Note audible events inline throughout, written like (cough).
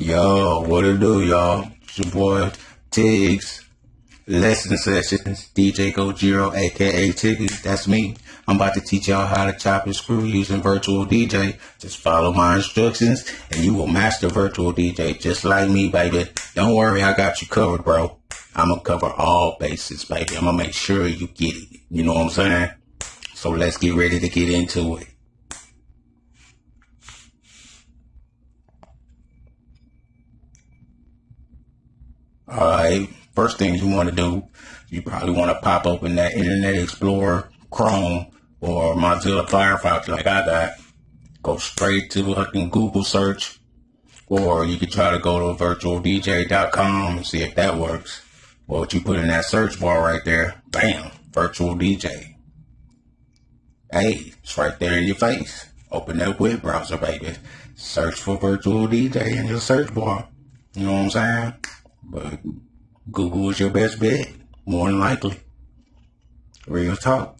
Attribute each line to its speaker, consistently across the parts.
Speaker 1: Yo, what it do, y'all? It's your boy Tiggs. Lesson sessions, DJ Gojiro, aka Tiggs. That's me. I'm about to teach y'all how to chop and screw using Virtual DJ. Just follow my instructions and you will master Virtual DJ just like me, baby. Don't worry, I got you covered, bro. I'm gonna cover all bases, baby. I'm gonna make sure you get it. You know what I'm saying? So let's get ready to get into it. Alright, first thing you want to do, you probably want to pop open that Internet Explorer, Chrome, or Mozilla Firefox like I got. Go straight to fucking Google search, or you could try to go to virtualdj.com and see if that works. Well, what you put in that search bar right there, bam, virtual DJ. Hey, it's right there in your face. Open that web browser, baby. Search for virtual DJ in your search bar. You know what I'm saying? But Google is your best bet, more than likely. Real talk.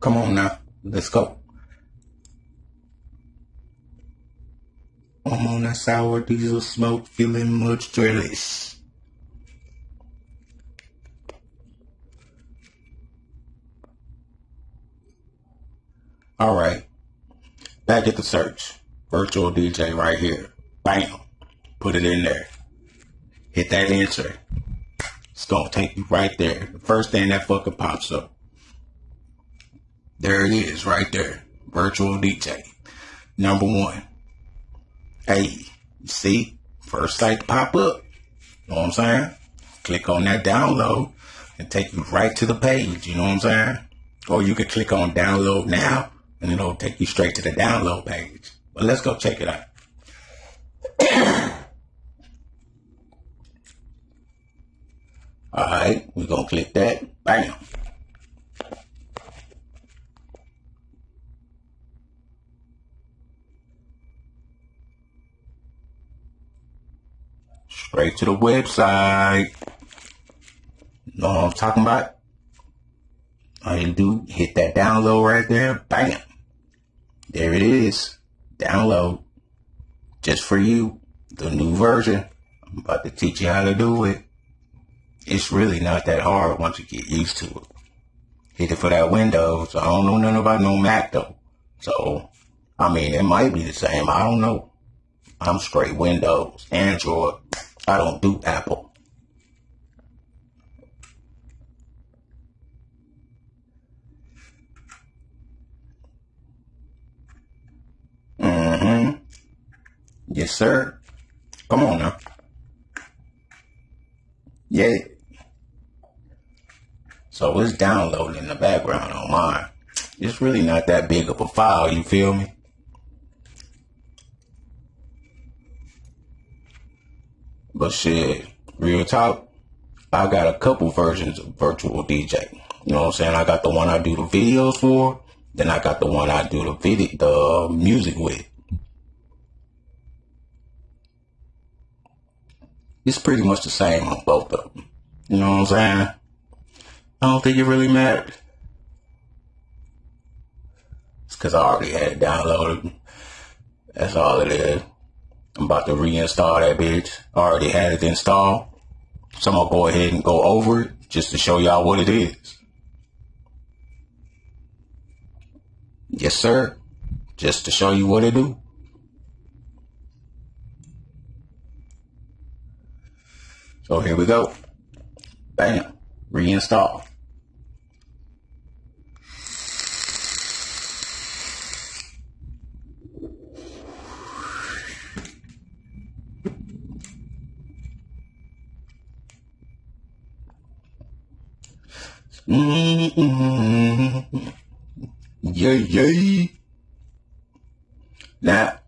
Speaker 1: Come on now, let's go. I'm on that sour diesel smoke, feeling much drillish. All right, back at the search. Virtual DJ right here. Bam. Put it in there hit that answer. It's gonna take you right there. The first thing that fucking pops up. There it is, right there. Virtual DJ. Number one. Hey, see? First site pop up. You know what I'm saying? Click on that download and take you right to the page. You know what I'm saying? Or you can click on download now and it'll take you straight to the download page. But let's go check it out. (clears throat) All right, we're to click that. Bam. Straight to the website. Know what I'm talking about? All you do, hit that download right there. Bam. There it is. Download. Just for you. The new version. I'm about to teach you how to do it it's really not that hard once you get used to it. Hit it for that Windows. I don't know nothing about no Mac though. So, I mean, it might be the same. I don't know. I'm straight Windows, Android. I don't do Apple. Mm-hmm. Yes, sir. Come on now. Yeah. So it's downloading in the background on mine. It's really not that big of a file, you feel me? But shit, real talk, I got a couple versions of Virtual DJ. You know what I'm saying? I got the one I do the videos for, then I got the one I do the video, the um, music with. It's pretty much the same on both of them. You know what I'm saying? I don't think it really mattered. It's because I already had it downloaded. That's all it is. I'm about to reinstall that bitch. I already had it installed. So I'm going to go ahead and go over it just to show y'all what it is. Yes, sir. Just to show you what it do. So here we go. Bam. Reinstall. Mm-hmm. Yay, yay. Now,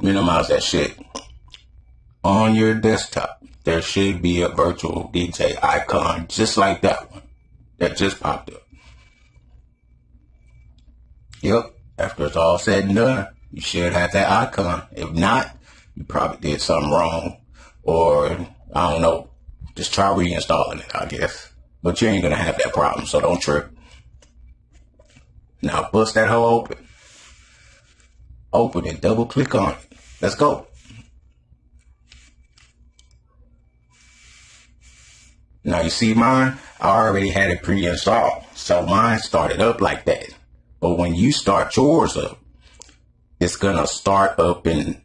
Speaker 1: minimize that shit. On your desktop, there should be a virtual DJ icon just like that one that just popped up. Yep, after it's all said and done, you should have that icon. If not, you probably did something wrong. Or, I don't know, just try reinstalling it, I guess. But you ain't gonna have that problem, so don't trip. Now bust that hole open. Open it, double click on it. Let's go. Now you see mine, I already had it pre-installed. So mine started up like that. But when you start yours up, it's gonna start up in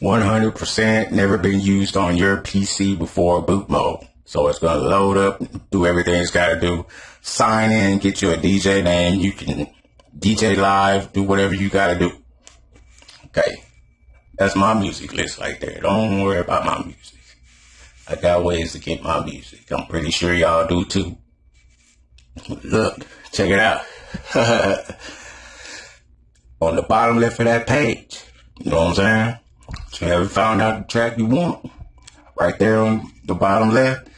Speaker 1: 100% never been used on your PC before boot mode. So it's gonna load up, do everything it's gotta do. Sign in, get you a DJ name. You can DJ live, do whatever you gotta do. Okay. That's my music list right there. Don't worry about my music. I got ways to get my music. I'm pretty sure y'all do too. Look, check it out. (laughs) On the bottom left of that page, you know what I'm saying? So you found out the track you want? Right there on the bottom left,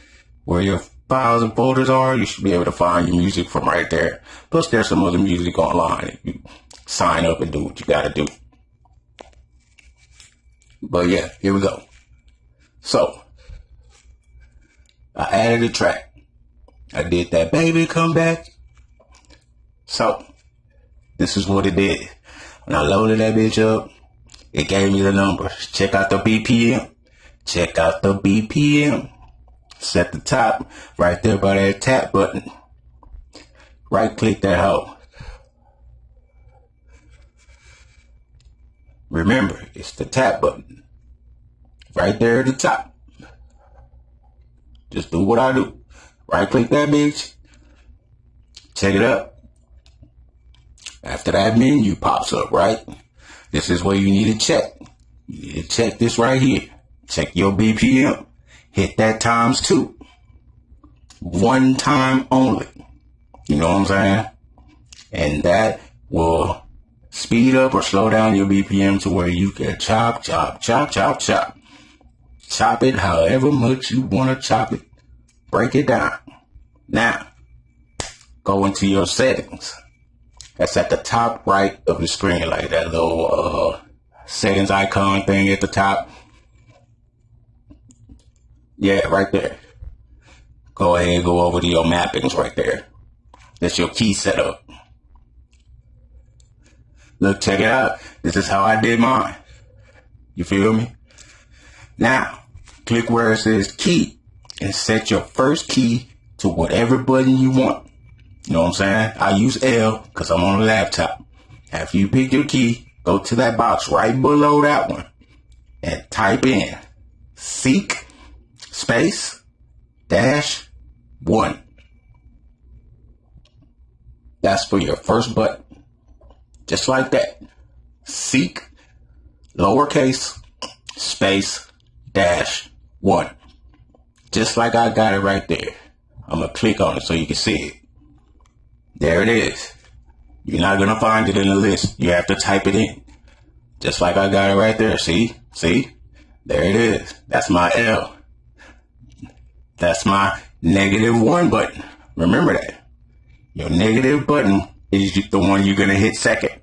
Speaker 1: where your files and folders are, you should be able to find your music from right there. Plus, there's some other music online if you sign up and do what you gotta do. But yeah, here we go. So, I added a track. I did that baby come back. So this is what it did. When I loaded that bitch up, it gave me the numbers. Check out the BPM. Check out the BPM. Set the top right there by that tap button. Right click that hoe. Remember, it's the tap button. Right there at the top. Just do what I do. Right click that bitch. Check it up. After that menu pops up, right? This is where you need to check. You need to check this right here. Check your BPM. Hit that times two. One time only. You know what I'm saying? And that will speed up or slow down your BPM to where you can chop, chop, chop, chop, chop. Chop it however much you want to chop it. Break it down. Now, go into your settings. That's at the top right of the screen, like that little uh, settings icon thing at the top. Yeah, right there. Go ahead and go over to your mappings right there. That's your key setup. Look, check it out. This is how I did mine. You feel me? Now, click where it says key and set your first key to whatever button you want. You know what I'm saying? I use L because I'm on a laptop. After you pick your key, go to that box right below that one and type in seek space dash one. That's for your first button. Just like that. Seek lowercase space dash one. Just like I got it right there. I'm going to click on it so you can see it. There it is. You're not going to find it in the list. You have to type it in. Just like I got it right there. See? See? There it is. That's my L. That's my negative one button. Remember that. Your negative button is the one you're going to hit second.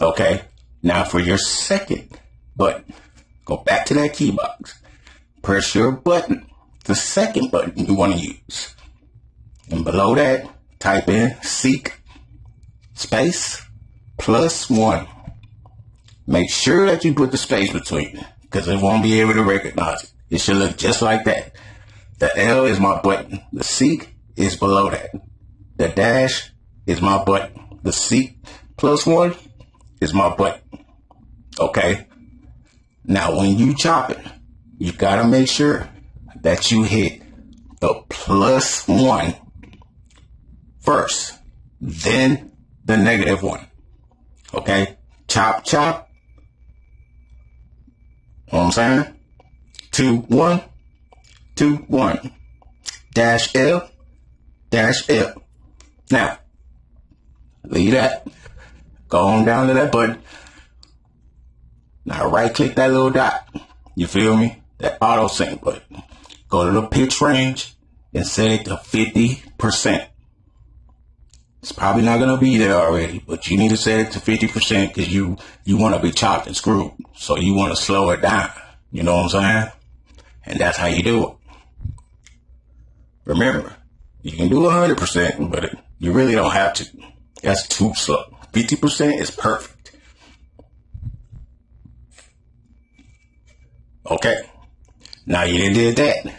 Speaker 1: Okay. Now for your second button. Go back to that key box. Press your button, the second button you want to use. And below that, type in seek space plus one. Make sure that you put the space between because it won't be able to recognize it. It should look just like that. The L is my button. The seek is below that. The dash is my button. The seek plus one is my button. Okay. Now, when you chop it, you gotta make sure that you hit the plus one first, then the negative one. Okay? Chop, chop. You know what I'm saying? Two, one, two, one. Dash L, dash L. Now, leave that. Go on down to that button. Now right click that little dot. You feel me? That auto sync button. Go to the pitch range and set it to 50%. It's probably not going to be there already, but you need to set it to 50% because you, you want to be chopped and screwed. So you want to slow it down. You know what I'm saying? And that's how you do it. Remember, you can do 100%, but you really don't have to. That's too slow. 50% is perfect. Okay. Now you did that.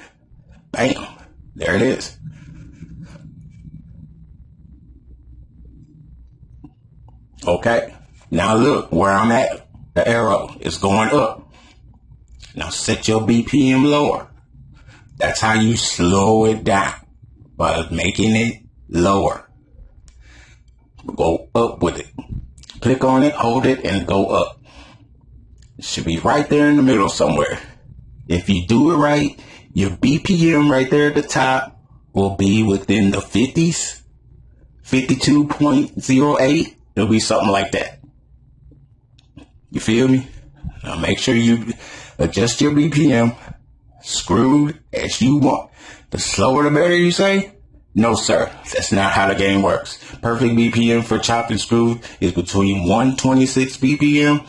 Speaker 1: Bam. There it is. Okay. Now look where I'm at. The arrow is going up. Now set your BPM lower. That's how you slow it down by making it lower. Go up with it. Click on it, hold it, and go up. It should be right there in the middle somewhere. If you do it right, your BPM right there at the top will be within the 50s, 52.08. It'll be something like that. You feel me? Now make sure you adjust your BPM screwed as you want. The slower the better, you say? No, sir. That's not how the game works. Perfect BPM for chopped and screwed is between 126 BPM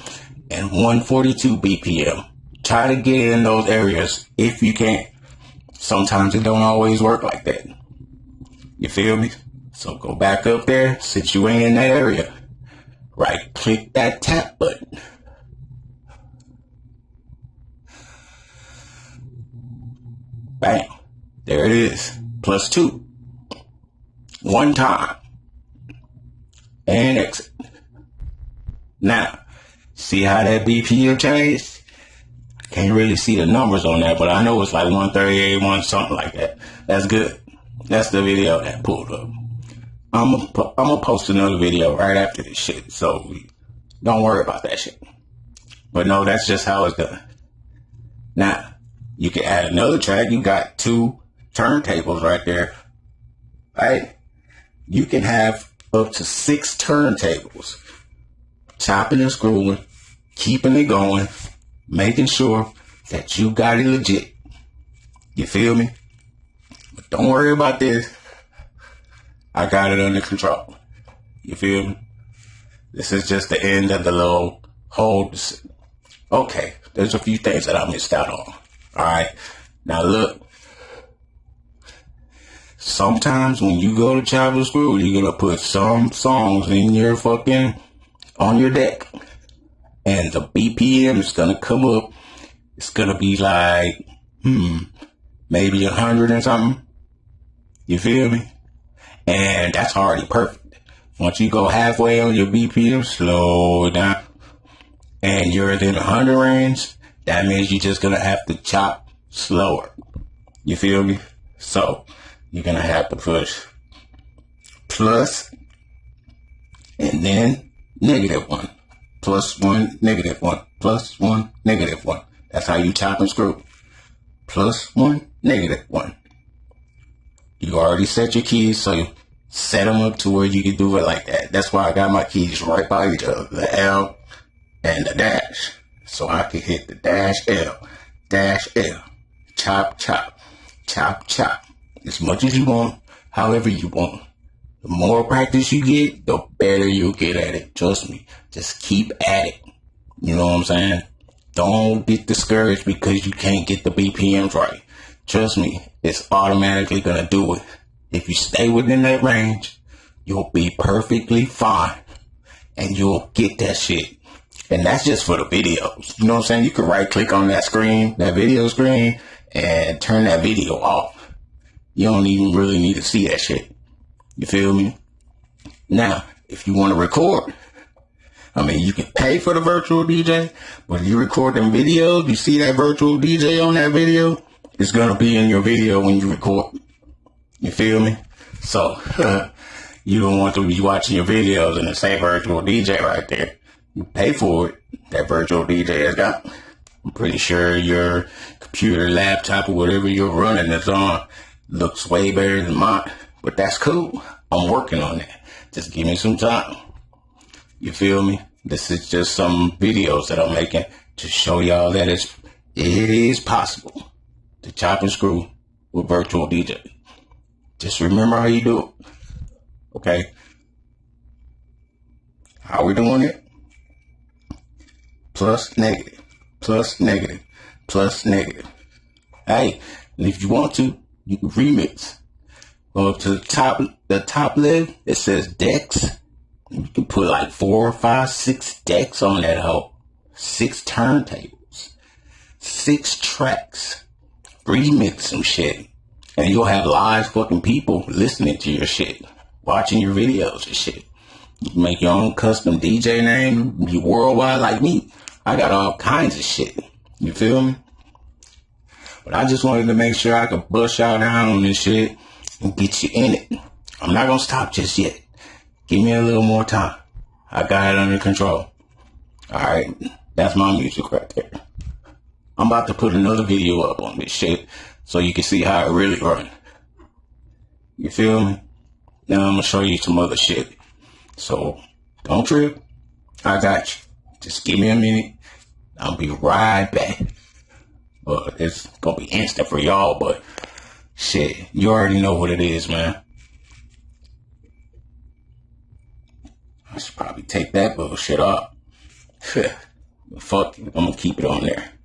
Speaker 1: and 142 BPM. Try to get in those areas if you can. Sometimes it don't always work like that. You feel me? So go back up there since you ain't in that area. Right click that tap button. Bam. There it is. Plus two. One time. And exit. Now, see how that BPM changed? I can't really see the numbers on that, but I know it's like 138, one something like that. That's good. That's the video that pulled up. I'm gonna post another video right after this shit, so don't worry about that shit. But no, that's just how it's done. Now, you can add another track. You got two turntables right there. Right? You can have up to six turntables. Chopping and screwing, keeping it going, making sure that you got it legit. You feel me? But don't worry about this. I got it under control. You feel me? This is just the end of the little hold. Okay, there's a few things that I missed out on. All right. Now look. Sometimes when you go to chop and screw, you're gonna put some songs in your fucking on your deck, and the BPM is gonna come up. It's gonna be like, hmm, maybe a hundred and something. You feel me? And that's already perfect. Once you go halfway on your BPM, slow down, and you're in the hundred range that means you're just gonna have to chop slower. You feel me? So you're gonna have to push plus and then negative one, plus one, negative one, plus one, negative one. That's how you chop and screw. Plus one, negative one. You already set your keys, so you set them up to where you can do it like that. That's why I got my keys right by each other, the L and the dash so I can hit the dash L, dash L, chop, chop, chop, chop, as much as you want, however you want. The more practice you get, the better you'll get at it. Trust me. Just keep at it. You know what I'm saying? Don't get discouraged because you can't get the BPMs right. Trust me, it's automatically gonna do it. If you stay within that range, you'll be perfectly fine and you'll get that shit. And that's just for the videos. You know what I'm saying? You can right click on that screen, that video screen, and turn that video off. You don't even really need to see that shit. You feel me? Now, if you want to record, I mean, you can pay for the virtual DJ, but if you record them videos, you see that virtual DJ on that video, it's going to be in your video when you record. You feel me? So, (laughs) you don't want to be watching your videos and the same virtual DJ right there you pay for it. That virtual DJ has got. I'm pretty sure your computer, laptop, or whatever you're running is on looks way better than mine. But that's cool. I'm working on it. Just give me some time. You feel me? This is just some videos that I'm making to show y'all that it's it is possible to chop and screw with virtual DJ. Just remember how you do it. Okay? How we doing it? Plus negative, plus negative, plus negative. Hey, and if you want to, you can remix. Go up to the top, the top left, it says decks. You can put like four, five, six decks on that hoe. Six turntables. Six tracks. Remix some shit. And you'll have live fucking people listening to your shit, watching your videos and shit. You make your own custom DJ name, be worldwide like me. I got all kinds of shit. You feel me? But I just wanted to make sure I could bust y'all down on this shit and get you in it. I'm not gonna stop just yet. Give me a little more time. I got it under control. Alright, that's my music right there. I'm about to put another video up on this shit so you can see how it really run. You feel me? Now I'm gonna show you some other shit. So don't trip. I got you. Just give me a minute. I'll be right back. But it's gonna be instant for y'all, but shit, you already know what it is, man. I should probably take that bullshit off. (laughs) Fuck I'm gonna keep it on there.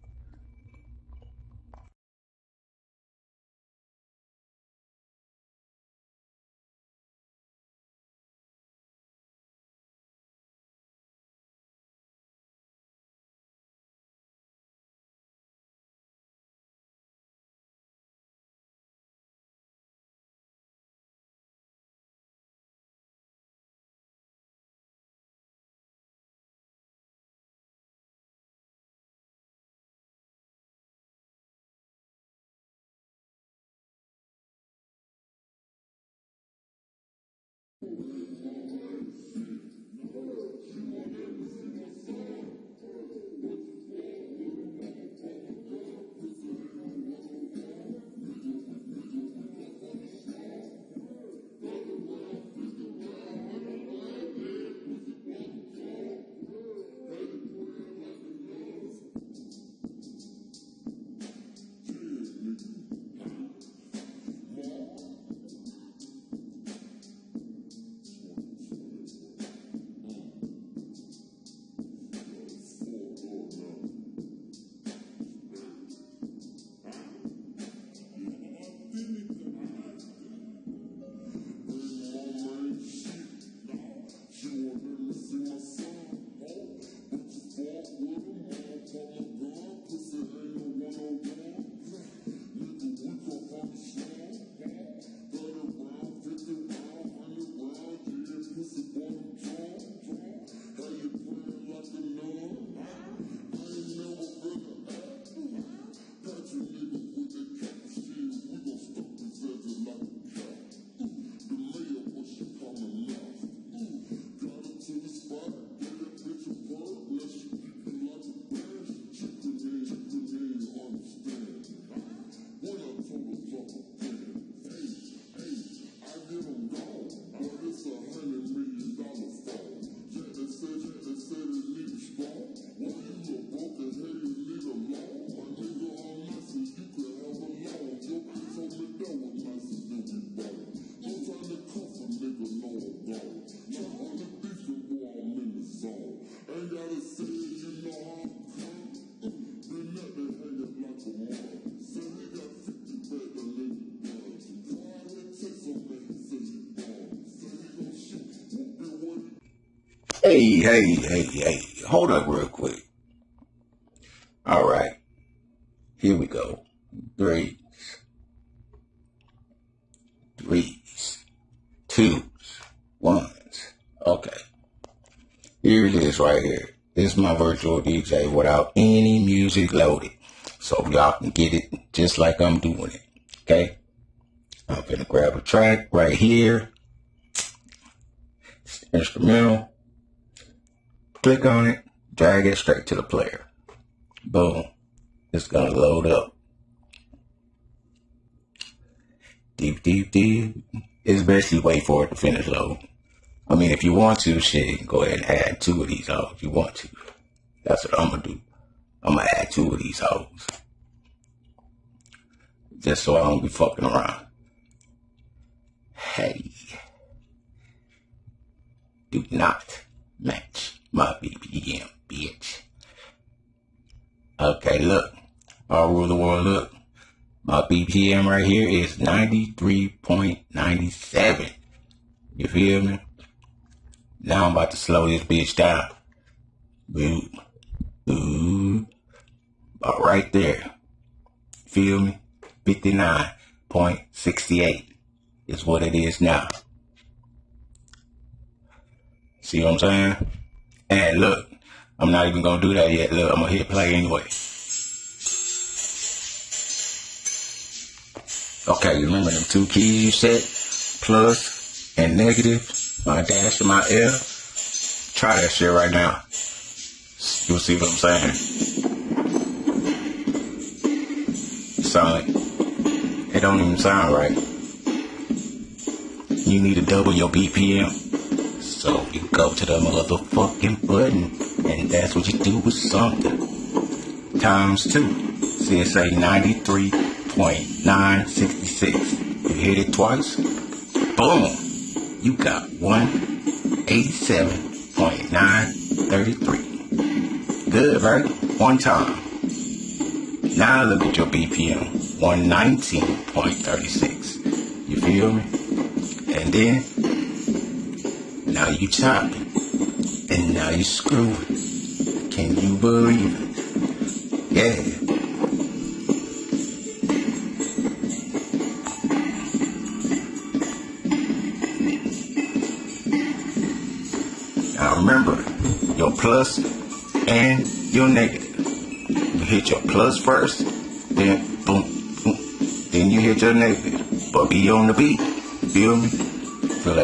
Speaker 1: Hey, hey, hey, hey. Hold up real quick. All right. Here we go. Threes. Threes. Twos. Ones. Okay. Here it is right here. This is my virtual DJ without any music loaded. So y'all can get it just like I'm doing it. Okay? I'm gonna grab a track right here. Instrumental. Click on it, drag it straight to the player. Boom. It's gonna load up. Deep, deep, deep. It's basically wait for it to finish load. I mean, if you want to, shit, go ahead and add two of these hoes if you want to. That's what I'm gonna do. I'm gonna add two of these hoes. Just so I don't be fucking around. Hey. Do not match my BPM, bitch. Okay, look. All rule the world, look. My BPM right here is 93.97. You feel me? Now I'm about to slow this bitch down. Boom. Boom. About right there. Feel me? 59.68 is what it is now. See what I'm saying? And look, I'm not even gonna do that yet. Look, I'm gonna hit play anyway. Okay, you remember them two keys you set? Plus and negative, my dash and my L. Try that shit right now. You'll see what I'm saying. Sound like it don't even sound right. You need to double your BPM. So you go to the motherfucking button, and that's what you do with something. Times two. CSA 93.966. You hit it twice, boom. You got 187.933. Good, right? One time. Now look at your BPM. 119.36. You feel me? And then, you chopping. And now you screwing. Can you believe it? Yeah. Now remember, your plus and your negative. You hit your plus first, then boom, boom, then you hit your negative. But be on the beat, feel me? Feel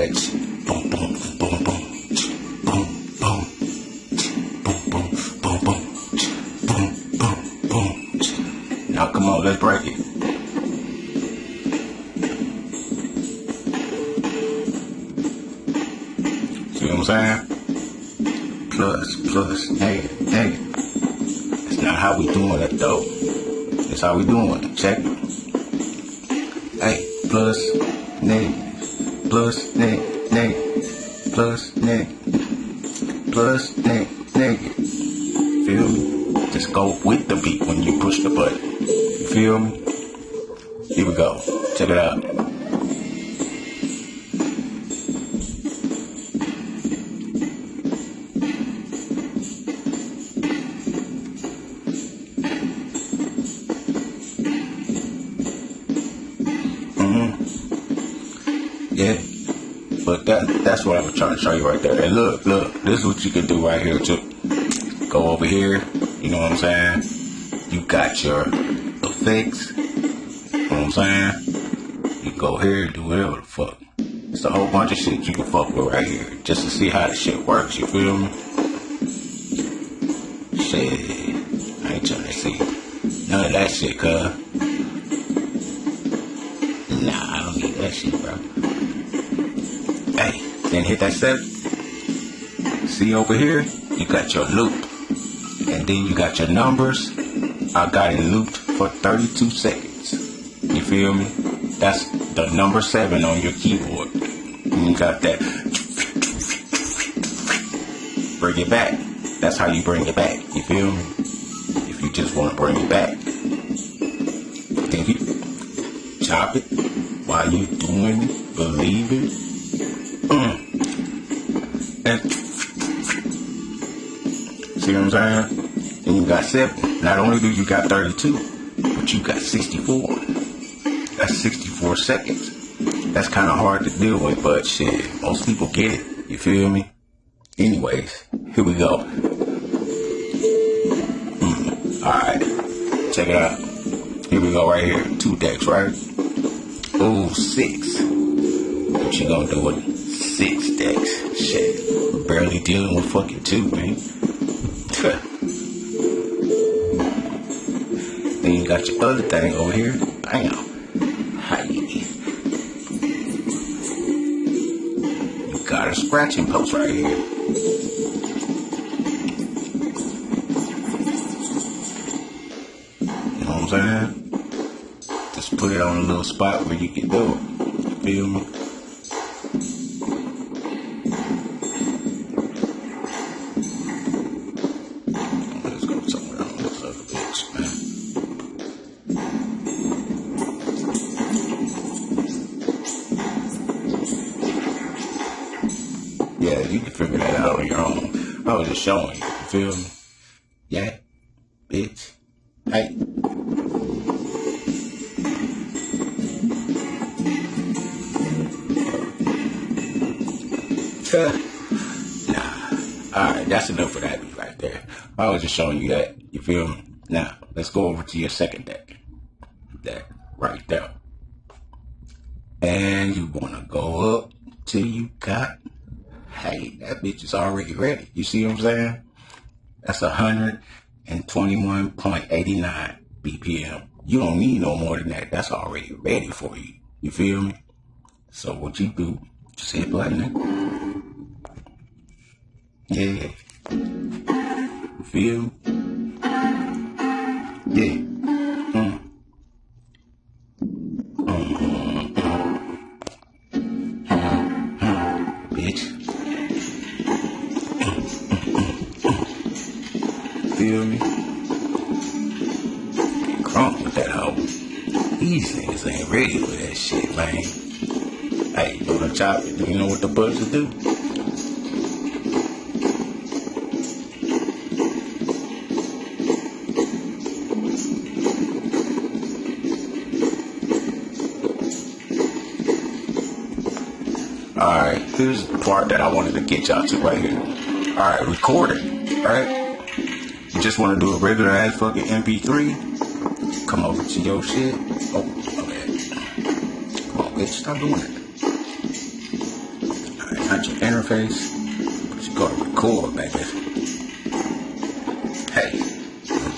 Speaker 1: See what I'm saying? Plus, plus, negative, negative. That's not how we doing it though. That's how we doing it. Check it. Hey, plus, negative, plus, negative, negative, plus, negative, plus, negative, negative. Feel me? Just go with the beat when you push the button. You feel me? Here we go. Check it out. This is what you can do right here too. Go over here, you know what I'm saying? You got your effects. You know what I'm saying? You go here, do whatever the fuck. It's a whole bunch of shit you can fuck with right here. Just to see how the shit works, you feel me? Shit. I ain't trying to see none of that shit, cuz. Nah, I don't need that shit, bro. Hey, then hit that set. See over here, you got your loop. And then you got your numbers. I got it looped for 32 seconds. You feel me? That's the number seven on your keyboard. You got that. Bring it back. That's how you bring it back. You feel me? If you just want to bring it back. Then you chop it while you doing it, believe it. See what I'm saying? And you got seven. Not only do you got 32, but you got 64. That's 64 seconds. That's kind of hard to deal with, but shit, most people get it. You feel me? Anyways, here we go. Mm. All right, check it out. Here we go right here. Two decks, right? Oh, six. What you gonna do with six decks? Shit, barely dealing with fucking two, man. Then you got your other thing over here. Bam. Hi. You got a scratching post right here. You know what I'm saying? Just put it on a little spot where you can do it. Feel me? showing. You feel me? Yeah, bitch. Hey. (laughs) nah. Alright, that's enough for that right there. I was just showing you that. You feel me? Now, let's go over to your second day. Is already ready. You see what I'm saying? That's 121.89 BPM. You don't need no more than that. That's already ready for you. You feel me? So what you do, just hit play, nigga. Yeah. You feel? Yeah. Feel me? Crunk with that hoe. These niggas ain't ready for that shit, man. Hey, you wanna chop it. You know what the buzzers do? Alright, here's the part that I wanted to get y'all to right here. Alright, recording, right? Just want to do a regular ass fucking MP3? Come over to your shit. Oh, okay. Come on, bitch, stop doing it. Alright, not your interface, but you gotta record, baby. Hey,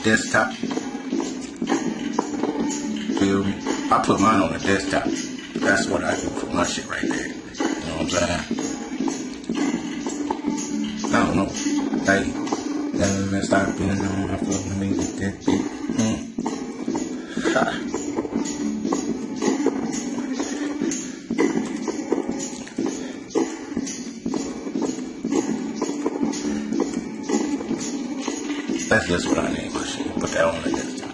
Speaker 1: desktop. Feel me? I put mine on the desktop. That's what I do for my shit right there You know what I'm saying? Stop being on my fucking music that beat. Mm. Ha. That's just what I my shit. Put that on the desktop.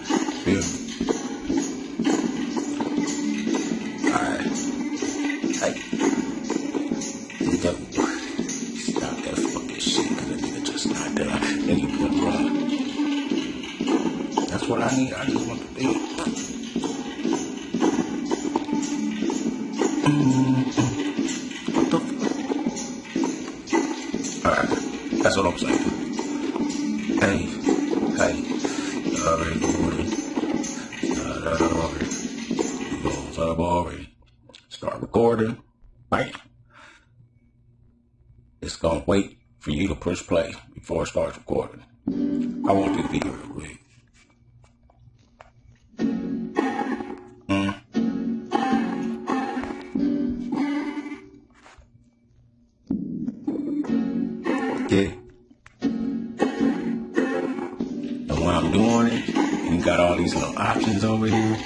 Speaker 1: Yeah. And when I'm doing it, you got all these little options over here.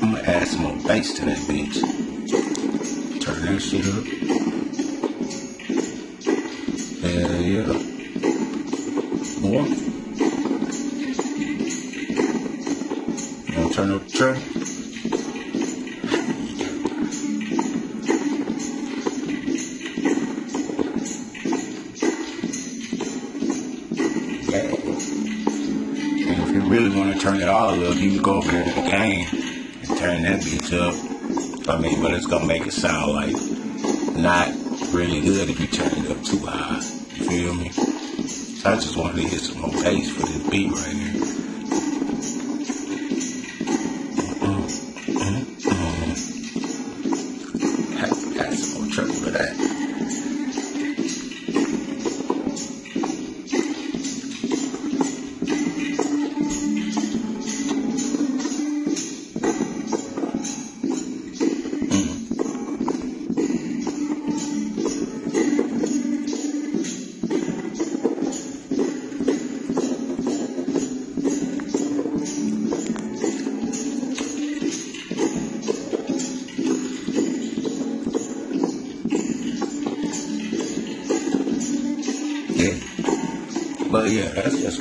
Speaker 1: I'm gonna add some more bass to that bitch. Turn that shit up. Hell yeah. More. You wanna turn up the track? Turn it all up, you can go over there to the gain and turn that bitch up. I mean, but it's gonna make it sound like not really good if you turn it up too high. You feel me? So I just wanted to hit some more bass for this beat right here.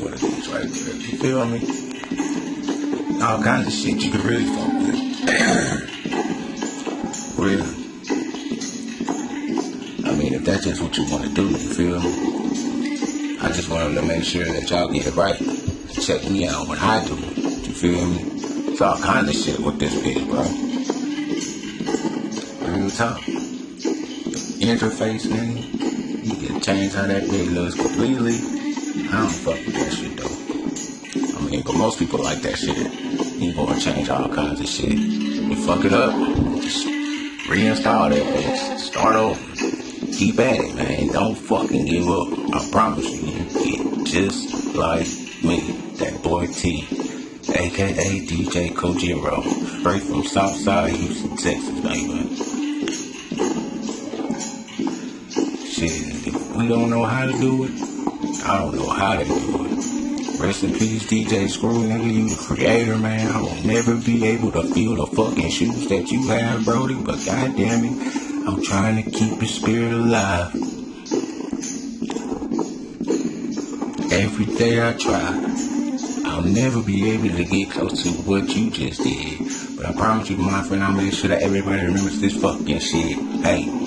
Speaker 1: What it. You feel me? All kinds of shit you can really fuck with. (clears throat) really. I mean, if that's just what you want to do, you feel me? I just wanted to make sure that y'all get it right. Check me out when I do it. You feel me? It's all kinds of shit with this bitch, bro. Real talk. Interface, nigga You can change how that bitch looks completely. I don't fuck with that shit though. I mean, but most people like that shit. You gonna change all kinds of shit. You fuck it up, just reinstall that bitch. Start over. Keep at it, man. Don't fucking give up. I promise you, get just like me, that boy T, aka DJ Kojiro, straight from Southside Houston, Texas, baby. Shit, we don't know how to do it, I don't know how to do it. Rest in peace, DJ Screw, nigga. You the creator, man. I will never be able to feel the fucking shoes that you have, Brody. But goddamn it, I'm trying to keep your spirit alive. Every day I try. I'll never be able to get close to what you just did. But I promise you, my friend, I'll make sure that everybody remembers this fucking shit. Hey,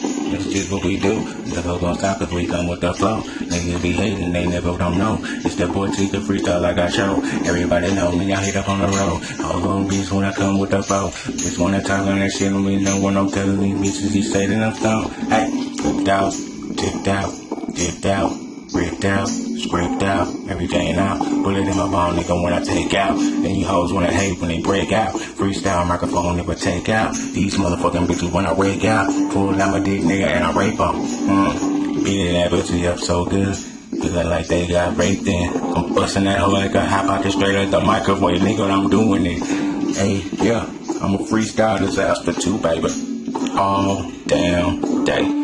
Speaker 1: just what we do. Never gonna stop if we come with the flow. Niggas be hating, they never don't know. It's the boy T, the freestyle like I show. Everybody know me, I hit up on the road. All gon' beats when I come with the flow. Just wanna talk on that shit, and we know when I'm telling these bitches, he say that I'm stoned. Hey, whipped out, tipped out, dipped out, ripped out, scraped out, everything out. Bullet in my bone, nigga, when I take out. Then you hoes wanna hate when they break out. Freestyle microphone, never take out. These motherfucking bitches when I wake out. Pull out my dick, nigga, and I rape them. Mm. Beating that bitch up so good. Feeling like they got raped in. I'm busting that hoe like a out the straight at the microwave, nigga, what I'm doing it. Hey, yeah, I'm a freestyle disaster too, baby. All damn day.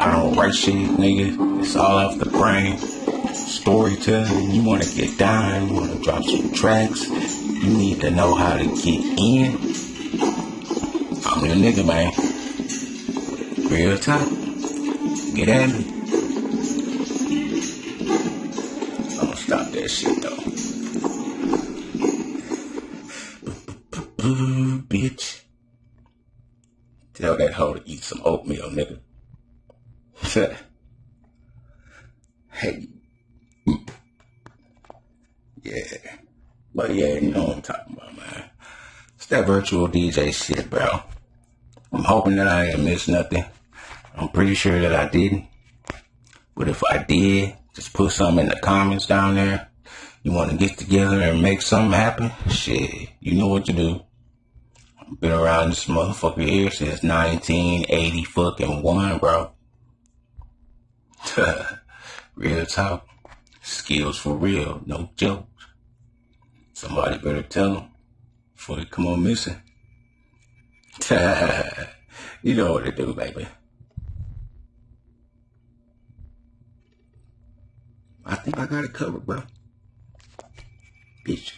Speaker 1: I don't write shit, nigga. It's all off the brain. Storytelling, you wanna get down, you wanna drop some tracks, you need to know how to get in. I'm your nigga, man. Real talk. Get at me. Gonna stop that shit though. Bitch. Tell that hoe to eat some oatmeal, nigga. Hey. Yeah. But yeah, you know what I'm talking about, man. It's that virtual DJ shit, bro. I'm hoping that I ain't missed nothing. I'm pretty sure that I didn't. But if I did, just put something in the comments down there. You want to get together and make something happen? Shit, you know what to do. I've been around this motherfucker here since 1980 fucking one, bro. (laughs) real talk. Skills for real, no jokes. Somebody better tell them before they come on missing. (laughs) you know what to do, baby. I think I got it covered, bro. Bitch.